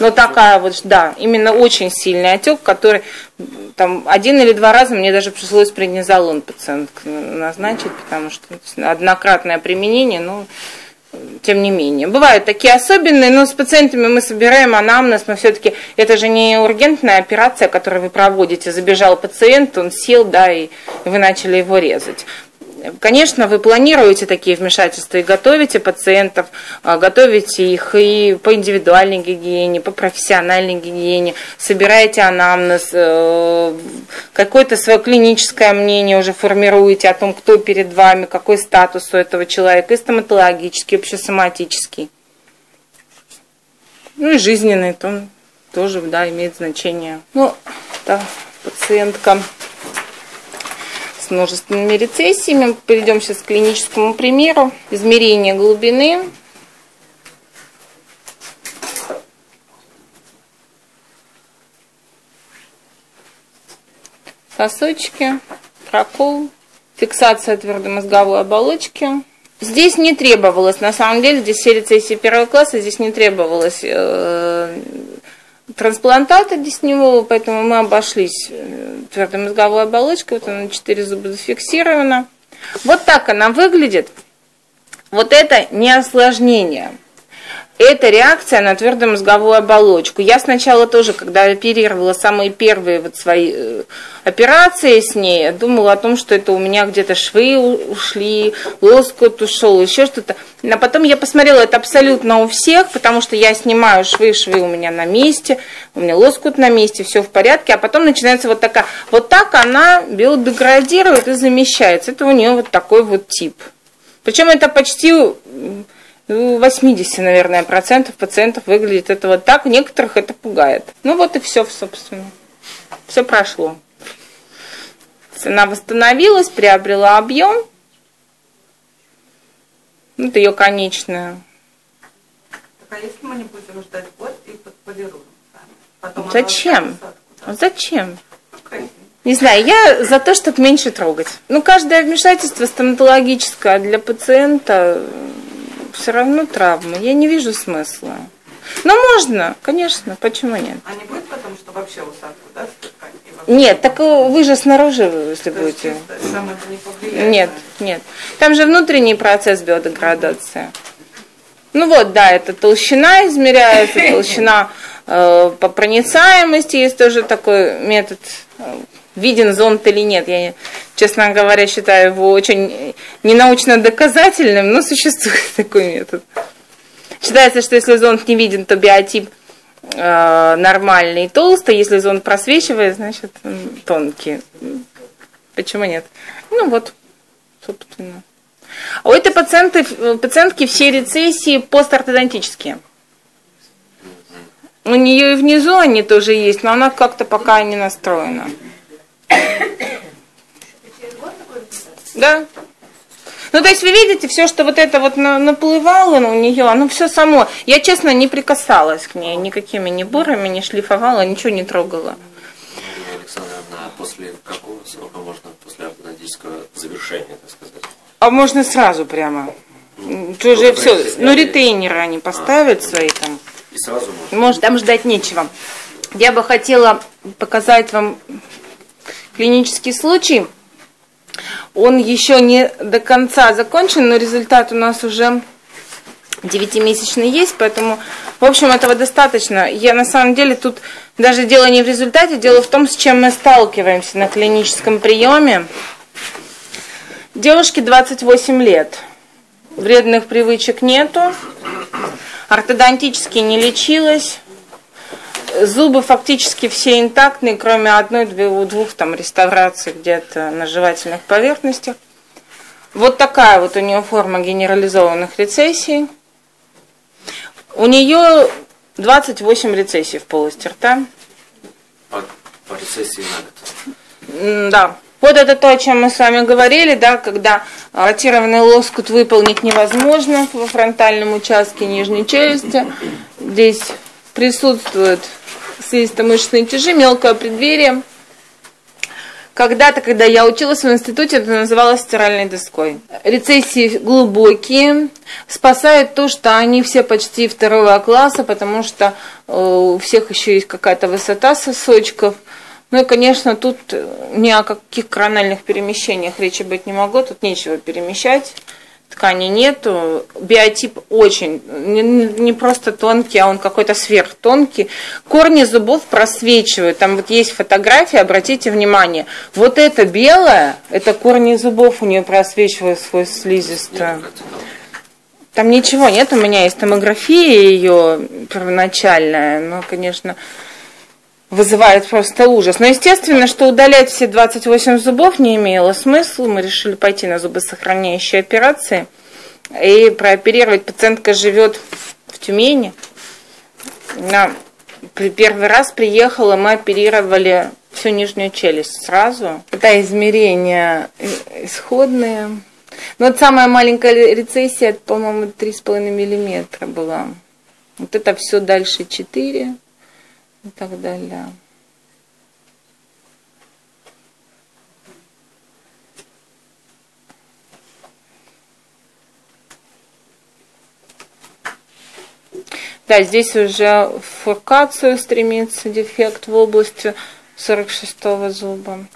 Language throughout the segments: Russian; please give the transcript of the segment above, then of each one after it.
Но такая вот, да, именно очень сильный отек, который там один или два раза мне даже пришлось преднизолон пациентку назначить, потому что однократное применение, ну, тем не менее. Бывают такие особенные, но с пациентами мы собираем анамнез, мы все-таки, это же не ургентная операция, которую вы проводите, забежал пациент, он сел, да, и вы начали его резать. Конечно, вы планируете такие вмешательства и готовите пациентов, а, готовите их и по индивидуальной гигиене, по профессиональной гигиене, собираете анамнез, э, какое-то свое клиническое мнение уже формируете о том, кто перед вами, какой статус у этого человека, и стоматологический, общесоматический. Ну и жизненный, то тоже да, имеет значение. Ну, да, пациентка множественными рецессиями. Перейдем сейчас к клиническому примеру. Измерение глубины. Сосочки, прокол, фиксация твердомозговой оболочки. Здесь не требовалось, на самом деле, здесь все рецессии первого класса, здесь не требовалось э, трансплантата десневого, поэтому мы обошлись э, твердомозговой оболочкой, вот она на 4 зуба зафиксирована. Вот так она выглядит. Вот это не осложнение это реакция на твердомозговую оболочку. Я сначала тоже, когда оперировала самые первые вот свои э, операции с ней, думала о том, что это у меня где-то швы ушли, лоскут ушел, еще что-то. А потом я посмотрела, это абсолютно у всех, потому что я снимаю швы, швы у меня на месте, у меня лоскут на месте, все в порядке, а потом начинается вот такая, вот так она биодеградирует и замещается. Это у нее вот такой вот тип. Причем это почти 80, ну, наверное, процентов пациентов выглядит это вот так, некоторых это пугает. Ну вот и все, собственно. Все прошло. Она восстановилась, приобрела объем. Это ее конечная. Так а если мы не будем ждать год и подполируем? Потом Зачем? Зачем? Не знаю, я за то, чтобы меньше трогать. Ну, каждое вмешательство стоматологическое для пациента все равно травма. Я не вижу смысла. Но можно, конечно, почему нет? А не будет потому, что вообще усадку, да, Нет, так вы же снаружи, если То будете. Не нет, нет. Там же внутренний процесс биодеградации. Ну вот, да, это толщина измеряется, толщина э, по проницаемости. Есть тоже такой метод э, виден зонд или нет. Я, честно говоря, считаю его очень ненаучно доказательным, но существует такой метод. Считается, что если зонд не виден, то биотип э, нормальный и толстый. Если зонд просвечивает, значит тонкий. Почему нет? Ну вот, собственно. А у этой пациенты, пациентки все рецессии постортодонтические. У нее и внизу они тоже есть, но она как-то пока не настроена. Да. Ну, то есть вы видите, все, что вот это вот наплывало у нее, оно все само. Я, честно, не прикасалась к ней никакими ни бурами, не шлифовала, ничего не трогала. Александровна, после какого срока можно после ортодонтического завершения, так сказать? А можно сразу прямо. Ну, уже все. Ну, ретейнеры они поставят а, свои там. И сразу можно? Может, там ждать нечего. Я бы хотела показать вам клинический случай. Он еще не до конца закончен, но результат у нас уже девятимесячный есть, поэтому, в общем, этого достаточно. Я на самом деле тут даже дело не в результате, дело в том, с чем мы сталкиваемся на клиническом приеме. Девушке 28 лет, вредных привычек нету, ортодонтически не лечилась, Зубы фактически все интактные, кроме одной-двух там реставраций где-то на жевательных поверхностях. Вот такая вот у нее форма генерализованных рецессий. У нее 28 рецессий в полости рта. По, по рецессии на год. Да. Вот это то, о чем мы с вами говорили, да, когда ротированный лоскут выполнить невозможно во фронтальном участке нижней челюсти. Здесь присутствует слизисто-мышечные тяжи, мелкое преддверие. Когда-то, когда я училась в институте, это называлось стиральной доской. Рецессии глубокие, спасает то, что они все почти второго класса, потому что э, у всех еще есть какая-то высота сосочков. Ну и, конечно, тут ни о каких корональных перемещениях речи быть не могло, тут нечего перемещать ткани нету, биотип очень, не, не просто тонкий, а он какой-то сверхтонкий. Корни зубов просвечивают, там вот есть фотографии, обратите внимание. Вот это белое, это корни зубов у нее просвечивают сквозь слизистую. Там ничего нет, у меня есть томография ее первоначальная, но, конечно, вызывает просто ужас. Но естественно, что удалять все 28 зубов не имело смысла. Мы решили пойти на зубосохраняющие операции и прооперировать. Пациентка живет в Тюмени. На первый раз приехала, мы оперировали всю нижнюю челюсть сразу. Это измерения исходные. Но вот самая маленькая рецессия, по-моему, 3,5 миллиметра была. Вот это все дальше 4 и так далее. Да, здесь уже фуркацию стремится дефект в области 46 зуба.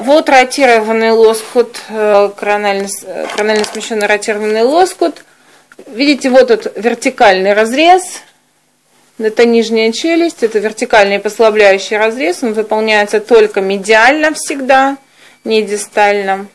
Вот ротированный лоскут, э, коронально, коронально смещенный ротированный лоскут. Видите, вот этот вертикальный разрез, это нижняя челюсть, это вертикальный послабляющий разрез, он выполняется только медиально всегда, не дистально.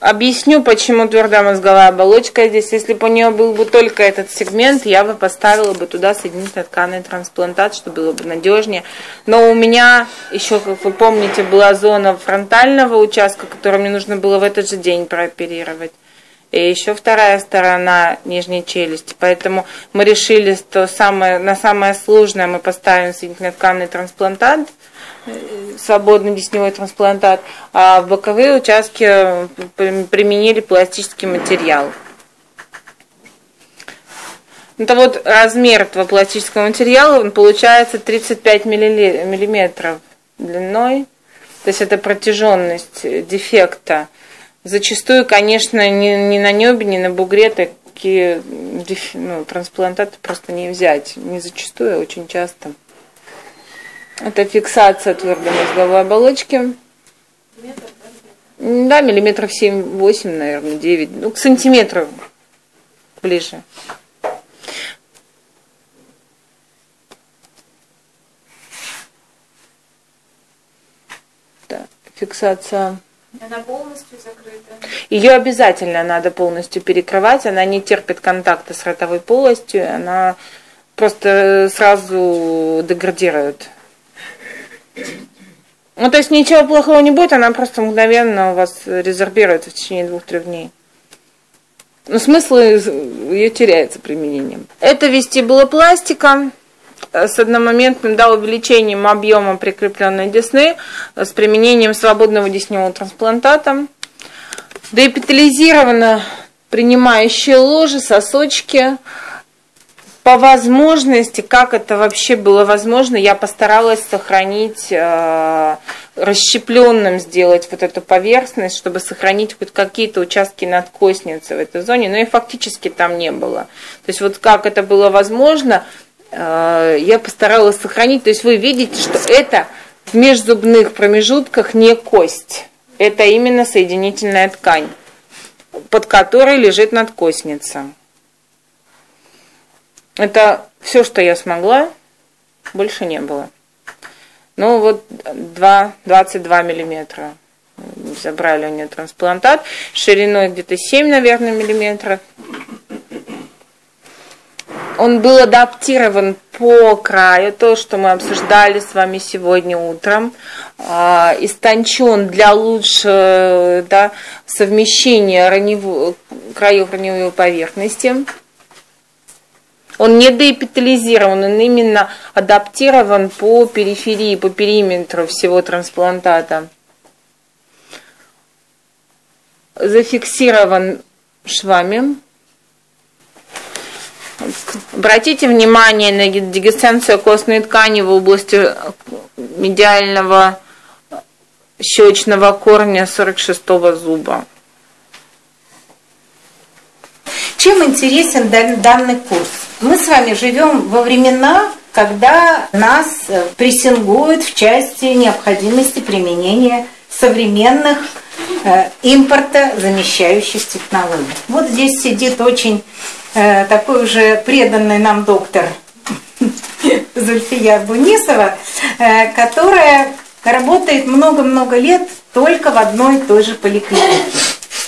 Объясню, почему твердая мозговая оболочка здесь. Если бы у нее был бы только этот сегмент, я бы поставила бы туда соединительный тканный трансплантат, чтобы было бы надежнее. Но у меня еще, как вы помните, была зона фронтального участка, которую мне нужно было в этот же день прооперировать и еще вторая сторона нижней челюсти. Поэтому мы решили, что самое, на самое сложное мы поставим соединительно-тканный трансплантат, э, свободный десневой трансплантат, а в боковые участки применили пластический материал. Это вот размер этого пластического материала, он получается 35 миллиметров длиной, то есть это протяженность дефекта Зачастую, конечно, ни, ни на небе, ни на бугре такие ну, трансплантаты просто не взять. Не зачастую, а очень часто. Это фиксация твердой мозговой оболочки. Да, миллиметров 7-8, наверное, 9. Ну, к сантиметру ближе. Да, фиксация она полностью закрыта? Ее обязательно надо полностью перекрывать. Она не терпит контакта с ротовой полостью. Она просто сразу деградирует. Ну, то есть ничего плохого не будет, она просто мгновенно у вас резервируется в течение двух-трех дней. Но смысл ее теряется применением. Это вестибулопластика. С одномоментным да, увеличением объема прикрепленной десны э, с применением свободного десневого трансплантата. Деэпитализировано принимающие ложи, сосочки. По возможности, как это вообще было возможно, я постаралась сохранить, э, расщепленным сделать вот эту поверхность, чтобы сохранить хоть какие-то участки надкосницы в этой зоне, но и фактически там не было. То есть вот как это было возможно, я постаралась сохранить. То есть вы видите, что это в межзубных промежутках не кость. Это именно соединительная ткань, под которой лежит надкосница. Это все, что я смогла, больше не было. Ну вот 2, 22 миллиметра забрали у нее трансплантат, шириной где-то 7, наверное, миллиметров он был адаптирован по краю, то, что мы обсуждали с вами сегодня утром, э, истончен для лучшего да, совмещения раневу, краев раневой поверхности. Он не деэпитализирован, он именно адаптирован по периферии, по периметру всего трансплантата. Зафиксирован швами Обратите внимание на дегесценцию костной ткани в области медиального щечного корня 46 зуба. Чем интересен данный курс? Мы с вами живем во времена, когда нас э, прессингуют в части необходимости применения современных э, импорта замещающих технологий. Вот здесь сидит очень э, такой уже преданный нам доктор Зульфия Бунисова, э, которая работает много-много лет только в одной и той же поликлинике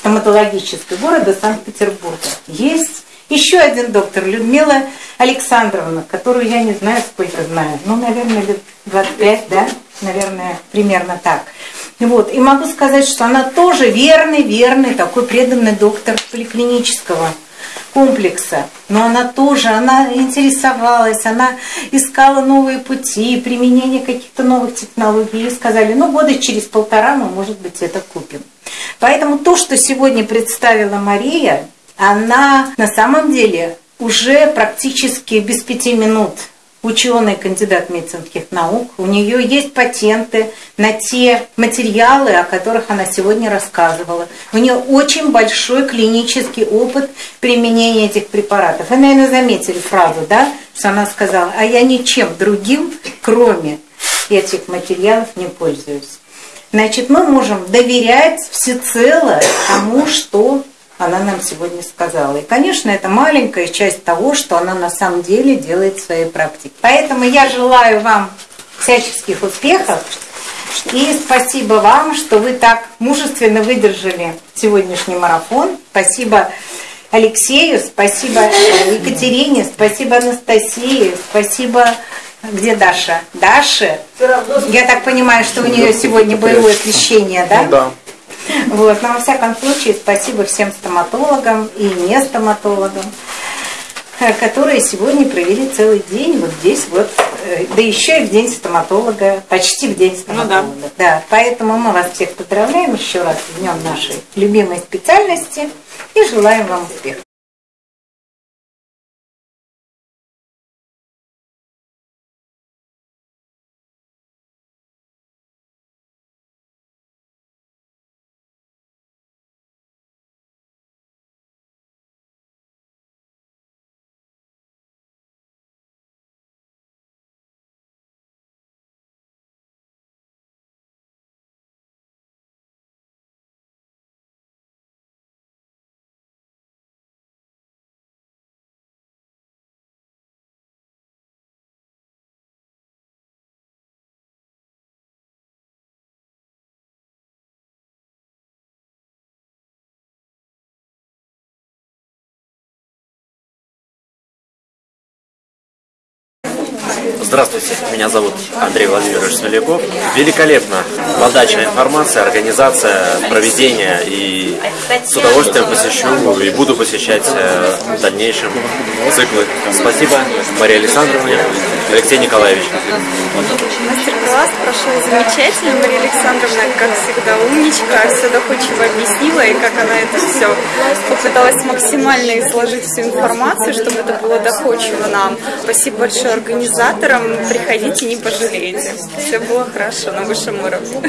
стоматологической города Санкт-Петербурга. Есть еще один доктор, Людмила Александровна, которую я не знаю, сколько знаю. Ну, наверное, лет 25, да? Наверное, примерно так. Вот. И могу сказать, что она тоже верный, верный, такой преданный доктор поликлинического комплекса. Но она тоже, она интересовалась, она искала новые пути, применение каких-то новых технологий. И сказали, ну, года через полтора мы, может быть, это купим. Поэтому то, что сегодня представила Мария, она на самом деле уже практически без пяти минут ученый, кандидат медицинских наук. У нее есть патенты на те материалы, о которых она сегодня рассказывала. У нее очень большой клинический опыт применения этих препаратов. Вы, наверное, заметили фразу, да, что она сказала, а я ничем другим, кроме этих материалов, не пользуюсь. Значит, мы можем доверять всецело тому, что она нам сегодня сказала. И, конечно, это маленькая часть того, что она на самом деле делает в своей практике. Поэтому я желаю вам всяческих успехов. И спасибо вам, что вы так мужественно выдержали сегодняшний марафон. Спасибо Алексею, спасибо Екатерине, спасибо Анастасии, спасибо... Где Даша? Даша? Я так понимаю, что у нее сегодня боевое крещение, да? Ну, да. Вот. Но во всяком случае, спасибо всем стоматологам и не стоматологам, э, которые сегодня провели целый день вот здесь вот, э, да еще и в день стоматолога, почти в день стоматолога. Ну, да. да. Поэтому мы вас всех поздравляем еще раз в днем нашей любимой специальности и желаем вам успехов. Здравствуйте, меня зовут Андрей Владимирович Смоляков. Великолепно. Подача информации, организация, проведение. И с удовольствием посещу и буду посещать э, в дальнейшем циклы. Спасибо Мария Александровна, Алексей Николаевич. Мастер-класс прошел замечательно. Мария Александровна, как всегда, умничка, все доходчиво объяснила, и как она это все попыталась максимально изложить всю информацию, чтобы это было доходчиво нам. Спасибо большое организаторам. Приходите, не пожалеете. Все было хорошо на высшем уровне.